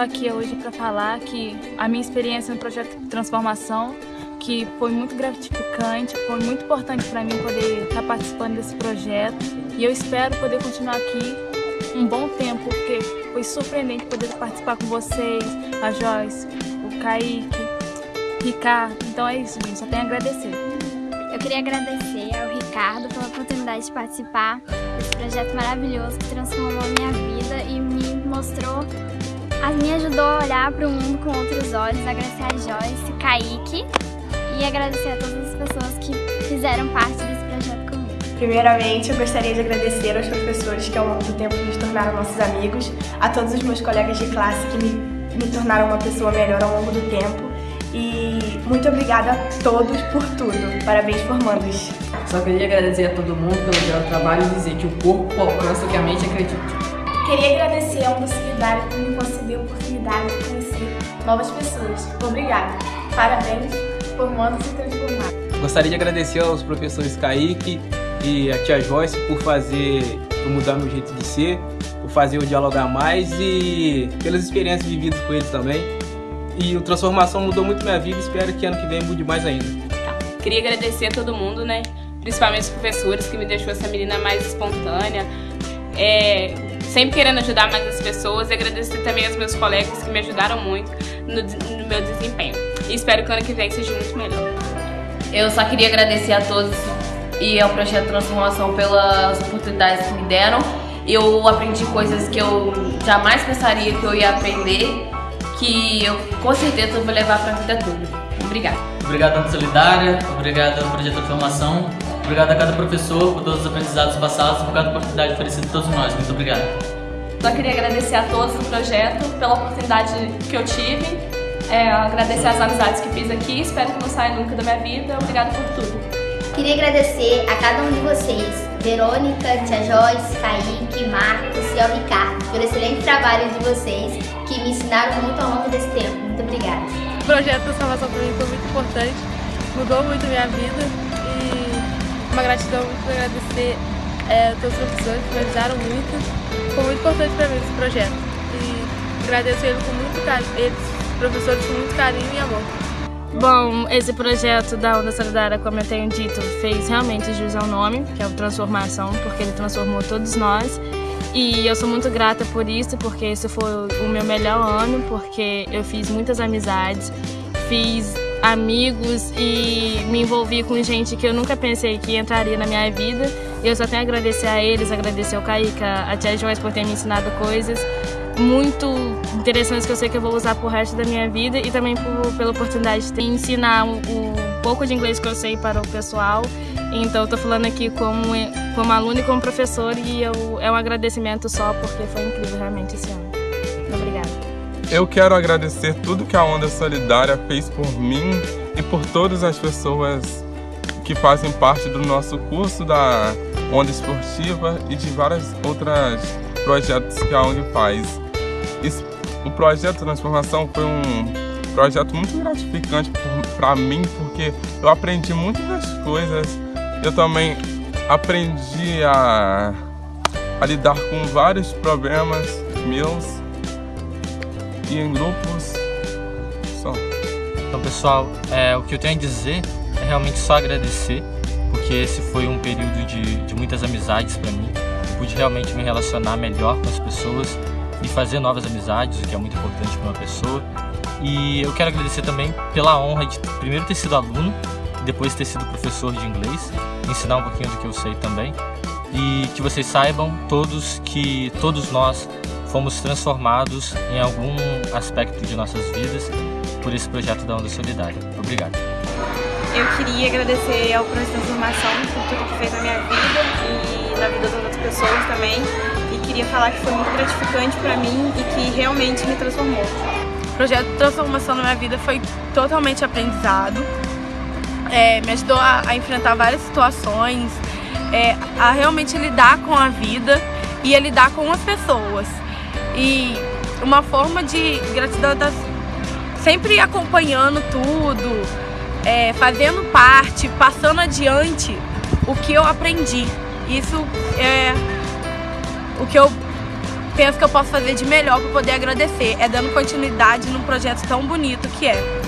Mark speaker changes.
Speaker 1: tô aqui hoje para falar que a minha experiência no projeto Transformação, que foi muito gratificante, foi muito importante para mim poder estar tá participando desse projeto e eu espero poder continuar aqui um bom tempo, porque foi surpreendente poder participar com vocês, a Joyce, o Kaique, Ricardo. Então é isso, gente, só tenho a agradecer.
Speaker 2: Eu queria agradecer ao Ricardo pela oportunidade de participar desse projeto maravilhoso que transformou minha vida e me mostrou, me ajudou a olhar para o mundo com outros olhos. Agradecer a Joyce, Kaique e agradecer a todas as pessoas que fizeram parte desse projeto comigo.
Speaker 3: Primeiramente, eu gostaria de agradecer aos professores que ao longo do tempo nos tornaram nossos amigos, a todos os meus colegas de classe que me, me tornaram uma pessoa melhor ao longo do tempo e muito obrigada a todos por tudo. Parabéns, formandos.
Speaker 4: Só queria agradecer a todo mundo pelo belo trabalho e dizer que o corpo alcança o que a mente acredita.
Speaker 3: Queria agradecer ao Mundo Solidário por me conceder a oportunidade de conhecer novas pessoas. Obrigada. Parabéns, formandos e transformados.
Speaker 5: Gostaria de agradecer aos professores Kaique e a tia Joyce por fazer, por mudar meu jeito de ser, por fazer eu dialogar mais e pelas experiências vividas com eles também. E o Transformação mudou muito minha vida e espero que ano que vem mude mais ainda.
Speaker 6: Tá. Queria agradecer a todo mundo, né? Principalmente os professores que me deixou essa menina mais espontânea. É, sempre querendo ajudar mais as pessoas e agradecer também aos meus colegas que me ajudaram muito no, no meu desempenho. E espero que o ano que vem seja muito melhor.
Speaker 7: Eu só queria agradecer a todos e ao Projeto Transformação pelas oportunidades que me deram. Eu aprendi coisas que eu jamais pensaria que eu ia aprender que eu com certeza vou levar para a vida toda. Obrigada.
Speaker 8: Obrigado, Tanta Solidária. Obrigado ao Projeto Transformação. Obrigado a cada professor por todos os aprendizados passados e por cada oportunidade oferecida a todos nós. Muito obrigado.
Speaker 9: Só queria agradecer a todos do projeto pela oportunidade que eu tive. É, agradecer as amizades que fiz aqui. Espero que não saia nunca da minha vida. Obrigado por tudo.
Speaker 10: Queria agradecer a cada um de vocês, Verônica, Tia Joyce, Kaique, Marcos e ao Ricardo, pelo excelente trabalho de vocês que me ensinaram muito ao longo desse tempo. Muito obrigada.
Speaker 11: O projeto da salvação para mim foi muito importante, mudou muito a minha vida e uma gratidão muito agradecer é, todos os professores que me ajudaram muito. Foi muito importante para mim esse projeto e agradeço ele com muito carinho, eles, professores, com muito carinho e amor.
Speaker 1: Bom, esse projeto da Onda Solidária, como eu tenho dito, fez realmente jus ao nome, que é o Transformação, porque ele transformou todos nós. E eu sou muito grata por isso, porque esse foi o meu melhor ano, porque eu fiz muitas amizades, fiz amigos e me envolvi com gente que eu nunca pensei que entraria na minha vida. Eu só tenho a agradecer a eles, agradecer ao Kaique, a tia Joyce por ter me ensinado coisas muito interessantes que eu sei que eu vou usar pro resto da minha vida e também por, pela oportunidade de ensinar o, o pouco de inglês que eu sei para o pessoal então, estou falando aqui como, como aluno e como professor e eu, é um agradecimento só porque foi incrível realmente esse ano. Obrigada.
Speaker 12: Eu quero agradecer tudo que a Onda Solidária fez por mim e por todas as pessoas que fazem parte do nosso curso da Onda Esportiva e de vários outros projetos que a ONG faz. O projeto Transformação foi um projeto muito gratificante para mim, porque eu aprendi muitas coisas eu também aprendi a, a lidar com vários problemas meus e em grupos só.
Speaker 8: Então pessoal, é, o que eu tenho a dizer é realmente só agradecer, porque esse foi um período de, de muitas amizades para mim. Eu pude realmente me relacionar melhor com as pessoas e fazer novas amizades, o que é muito importante para uma pessoa. E eu quero agradecer também pela honra de primeiro ter sido aluno depois ter sido professor de inglês, ensinar um pouquinho do que eu sei também. E que vocês saibam todos que todos nós fomos transformados em algum aspecto de nossas vidas por esse projeto da Onda Solidária. Obrigado.
Speaker 9: Eu queria agradecer ao Projeto Transformação por tudo que fez na minha vida e na vida das outras pessoas também. E queria falar que foi muito gratificante para mim e que realmente me transformou.
Speaker 11: O projeto Transformação na minha vida foi totalmente aprendizado é, me ajudou a, a, enfrentar várias situações, é, a realmente lidar com a vida e a lidar com as pessoas. E uma forma de gratidão estar sempre acompanhando tudo,
Speaker 13: é, fazendo parte, passando adiante o que eu aprendi. Isso é o que eu penso que eu posso fazer de melhor para poder agradecer, é dando continuidade num projeto tão bonito que é.